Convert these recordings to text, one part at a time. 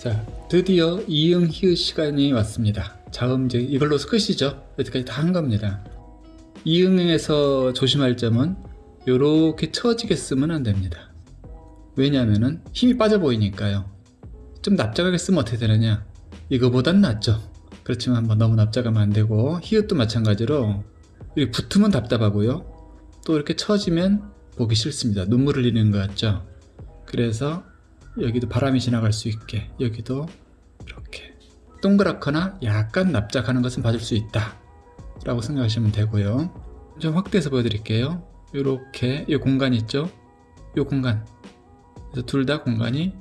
자 드디어 이응 히읗 시간이 왔습니다. 자음 이제 이걸로 끝이죠. 여기까지 다 한 겁니다. 이응에서 조심할 점은 이렇게 처지게 쓰면 안 됩니다. 왜냐하면 힘이 빠져 보이니까요 좀 납작하게 쓰면 어떻게 되느냐? 이거보단 낫죠. 그렇지만 뭐 너무 납작하면 안 되고 히읗도 마찬가지로 이렇게 붙으면 답답하고요. 또 이렇게 처지면 보기 싫습니다. 눈물 흘리는 것 같죠? 그래서 여기도 바람이 지나갈 수 있게 여기도 이렇게 동그랗거나 약간 납작하는 것은 봐줄 수 있다 라고 생각하시면 되고요. 좀 확대해서 보여드릴게요. 이렇게 이 공간 있죠? 이 공간. 그래서 둘 다 공간이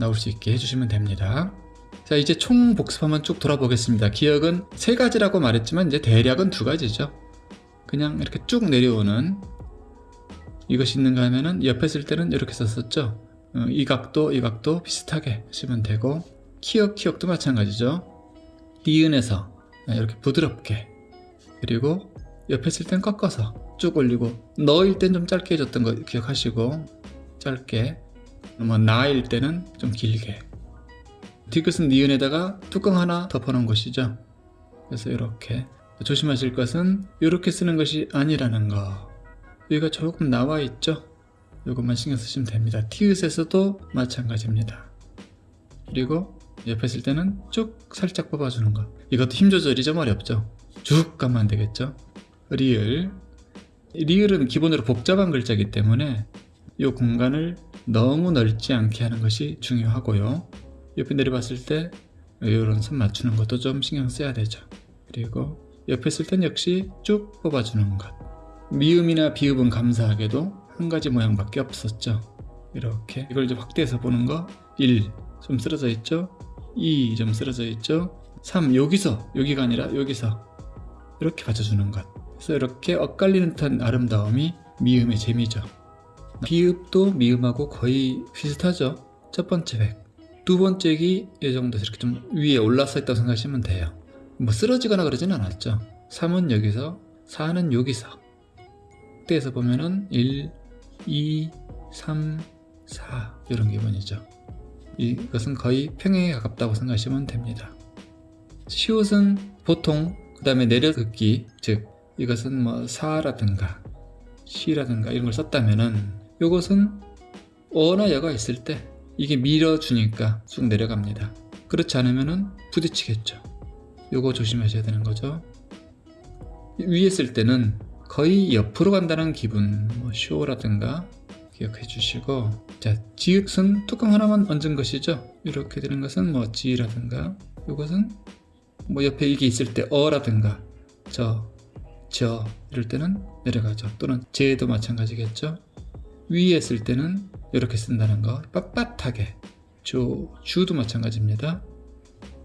나올 수 있게 해주시면 됩니다. 자 이제 총 복습 한번 쭉 돌아보겠습니다. 기억은 세 가지라고 말했지만 이제 대략은 두 가지죠. 그냥 이렇게 쭉 내려오는 이것이 있는가 하면은 옆에 쓸 때는 이렇게 썼었죠. 어, 이 각도 이 각도 비슷하게 하시면 되고 키역 키역도 마찬가지죠. 니은에서 이렇게 부드럽게 그리고 옆에 쓸 땐 꺾어서 쭉 올리고 너일 땐 좀 짧게 해줬던 거 기억하시고 짧게 뭐 나일 때는 좀 길게. 디귿은 니은에다가 뚜껑 하나 덮어놓은 것이죠. 그래서 이렇게 조심하실 것은 이렇게 쓰는 것이 아니라는 거. 여기가 조금 나와 있죠? 이것만 신경 쓰시면 됩니다. 티읕에서도 마찬가지입니다. 그리고 옆에 쓸 때는 쭉 살짝 뽑아주는 거. 이것도 힘 조절이 좀 어렵죠? 쭉 가면 안 되겠죠? 리을. 리을은 기본으로 복잡한 글자이기 때문에 이 공간을 너무 넓지 않게 하는 것이 중요하고요. 옆에 내려봤을 때 이런 선 맞추는 것도 좀 신경 써야 되죠. 그리고 옆에 쓸땐 역시 쭉 뽑아주는 것. 미음이나 비읍은 감사하게도 한 가지 모양밖에 없었죠. 이렇게 이걸 좀 확대해서 보는 거. 1 좀 쓰러져 있죠? 2 좀 쓰러져 있죠? 3 여기서 여기가 아니라 여기서 이렇게 받쳐주는 것. 그래서 이렇게 엇갈리는 듯한 아름다움이 미음의 재미죠 비읍도 미음하고 거의 비슷하죠. 첫 번째 획 두 번째 기 이 정도 이렇게 좀 위에 올라서 있다고 생각하시면 돼요. 뭐 쓰러지거나 그러진 않았죠. 3은 여기서 4는 여기서. 그때에서 보면은 1, 2, 3, 4 이런 기분이죠. 이것은 거의 평행에 가깝다고 생각하시면 됩니다. 시옷은 보통 그 다음에 내려긋기 즉 이것은 뭐 사라든가 시라든가 이런 걸 썼다면은 이것은 어나 여가 있을 때 이게 밀어주니까 쭉 내려갑니다. 그렇지 않으면 은 부딪히겠죠. 요거 조심하셔야 되는 거죠. 위에 쓸 때는 거의 옆으로 간다는 기분 뭐 쇼라든가 기억해 주시고. 자 지읒은 뚜껑 하나만 얹은 것이죠. 이렇게 되는 것은 뭐 지라든가 이것은 뭐 옆에 이게 있을 때 어라든가 저, 저 이럴 때는 내려가죠. 또는 제도 마찬가지겠죠 위에 쓸 때는 이렇게 쓴다는 거. 빳빳하게. 조, 주도 마찬가지입니다.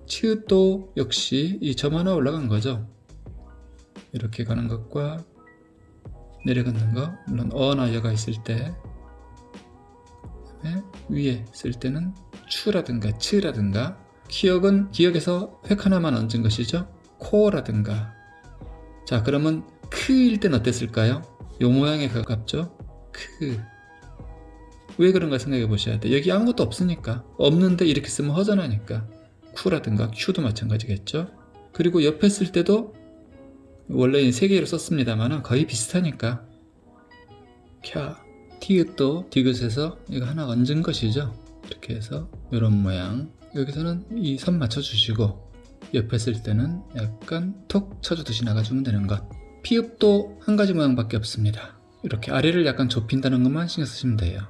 치읓도 역시 이 점 하나 올라간 거죠. 이렇게 가는 것과 내려가는 거. 물론 어나 여가 있을 때. 위에 쓸 때는 추라든가 츠라든가. 기억은 기억에서 획 하나만 얹은 것이죠. 코라든가. 자 그러면 크일 땐 어땠을까요? 요 모양에 가깝죠? 크. 왜 그런가 생각해 보셔야 돼 여기 아무것도 없으니까. 없는데 이렇게 쓰면 허전하니까. 쿠라든가 큐도 마찬가지겠죠? 그리고 옆에 쓸 때도 원래는 세 개로 썼습니다만 거의 비슷하니까. 캬 티읕도 디귿에서 이거 하나 얹은 것이죠? 이렇게 해서 이런 모양. 여기서는 이 선 맞춰 주시고 옆에 쓸 때는 약간 톡 쳐주듯이 나가주면 되는 것. 피읍도 한 가지 모양밖에 없습니다. 이렇게 아래를 약간 좁힌다는 것만 신경 쓰시면 돼요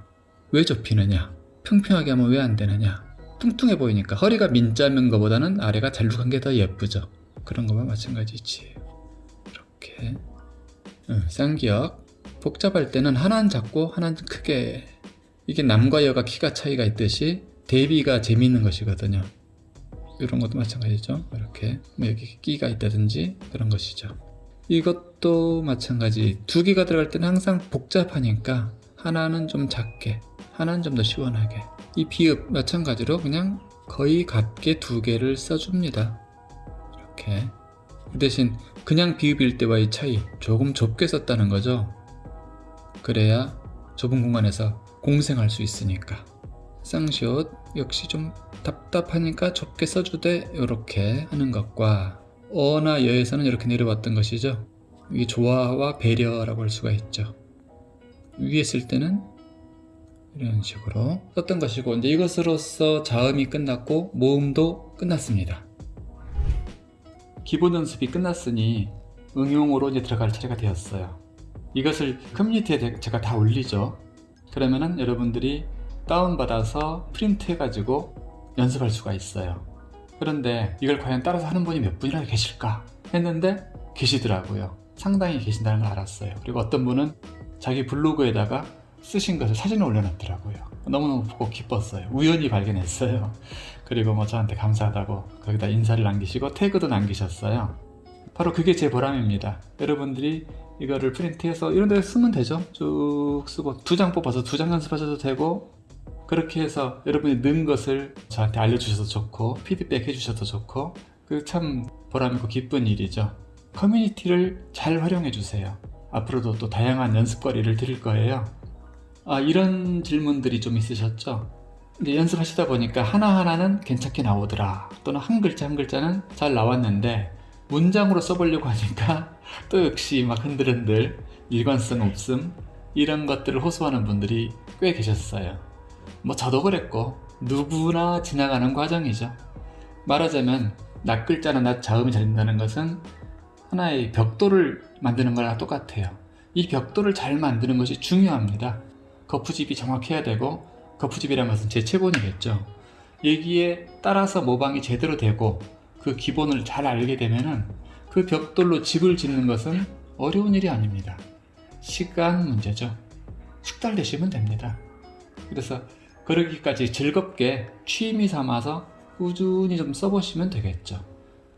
왜 좁히느냐? 평평하게 하면 왜 안 되느냐? 뚱뚱해 보이니까. 허리가 민자면 것보다는 아래가 잘룩한 게 더 예쁘죠. 그런 것만 마찬가지지. 이렇게. 응, 쌍기역. 복잡할 때는 하나는 작고 하나는 크게. 이게 남과 여가 키가 차이가 있듯이 대비가 재미있는 것이거든요. 이런 것도 마찬가지죠. 이렇게 뭐 여기 끼가 있다든지 그런 것이죠. 이것도 마찬가지. 두 개가 들어갈 때는 항상 복잡하니까 하나는 좀 작게 하나는 좀 더 시원하게 이 비읍 마찬가지로 그냥 거의 같게 두 개를 써줍니다. 이렇게 그 대신 그냥 비읍일 때와의 차이 조금 좁게 썼다는 거죠. 그래야 좁은 공간에서 공생할 수 있으니까. 쌍시옷 역시 좀 답답하니까 좁게 써주되 이렇게 하는 것과 어나 여에서는 이렇게 내려왔던 것이죠. 이게 조화와 배려라고 할 수가 있죠. 위에 쓸 때는 이런 식으로 썼던 것이고 이제 이것으로써 자음이 끝났고 모음도 끝났습니다. 기본 연습이 끝났으니 응용으로 이제 들어갈 차례가 되었어요. 이것을 커뮤니티에 제가 다 올리죠. 그러면은 여러분들이 다운받아서 프린트 해가지고 연습할 수가 있어요. 그런데 이걸 과연 따라서 하는 분이 몇 분이나 계실까 했는데 계시더라고요. 상당히 계신다는 걸 알았어요. 그리고 어떤 분은 자기 블로그에다가 쓰신 것을 사진을 올려놨더라고요. 너무너무 보고 기뻤어요. 우연히 발견했어요. 그리고 뭐 저한테 감사하다고 거기다 인사를 남기시고 태그도 남기셨어요. 바로 그게 제 보람입니다. 여러분들이 이거를 프린트해서 이런 데 쓰면 되죠. 쭉 쓰고 두 장 뽑아서 두 장 연습하셔도 되고 그렇게 해서 여러분이 는 것을 저한테 알려주셔도 좋고 피드백 해주셔도 좋고 그 참 보람있고 기쁜 일이죠. 커뮤니티를 잘 활용해 주세요. 앞으로도 또 다양한 연습거리를 드릴 거예요. 아, 이런 질문들이 좀 있으셨죠? 이제 연습하시다 보니까 하나하나는 괜찮게 나오더라. 또는 한 글자 한 글자는 잘 나왔는데 문장으로 써보려고 하니까 또 역시 막 흔들흔들 일관성 없음 이런 것들을 호소하는 분들이 꽤 계셨어요. 뭐 저도 그랬고 누구나 지나가는 과정이죠. 말하자면 낱글자나 낱자음이 잘 된다는 것은 하나의 벽돌을 만드는 거랑 똑같아요. 이 벽돌을 잘 만드는 것이 중요합니다. 거푸집이 정확해야 되고 거푸집이라는 것은 재체본이겠죠. 여기에 따라서 모방이 제대로 되고 그 기본을 잘 알게 되면 은 그 벽돌로 집을 짓는 것은 어려운 일이 아닙니다. 시간 문제죠. 숙달 되시면 됩니다. 그래서 그러기까지 즐겁게 취미 삼아서 꾸준히 좀 써보시면 되겠죠.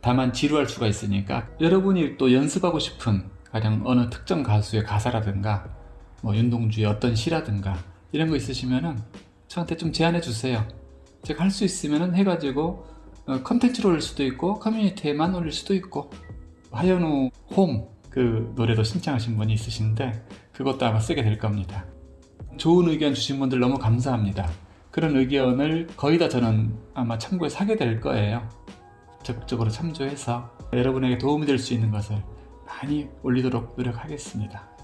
다만 지루할 수가 있으니까 여러분이 또 연습하고 싶은 가령 어느 특정 가수의 가사라든가 뭐 윤동주의 어떤 시라든가 이런 거 있으시면은 저한테 좀 제안해 주세요. 제가 할 수 있으면은 해가지고 어, 컨텐츠로 올릴 수도 있고 커뮤니티에만 올릴 수도 있고 하현우 홈 그 노래도 신청하신 분이 있으신데 그것도 아마 쓰게 될 겁니다. 좋은 의견 주신 분들 너무 감사합니다. 그런 의견을 거의 다 저는 아마 참고해서 하게 될 거예요. 적극적으로 참조해서 여러분에게 도움이 될 수 있는 것을 많이 올리도록 노력하겠습니다.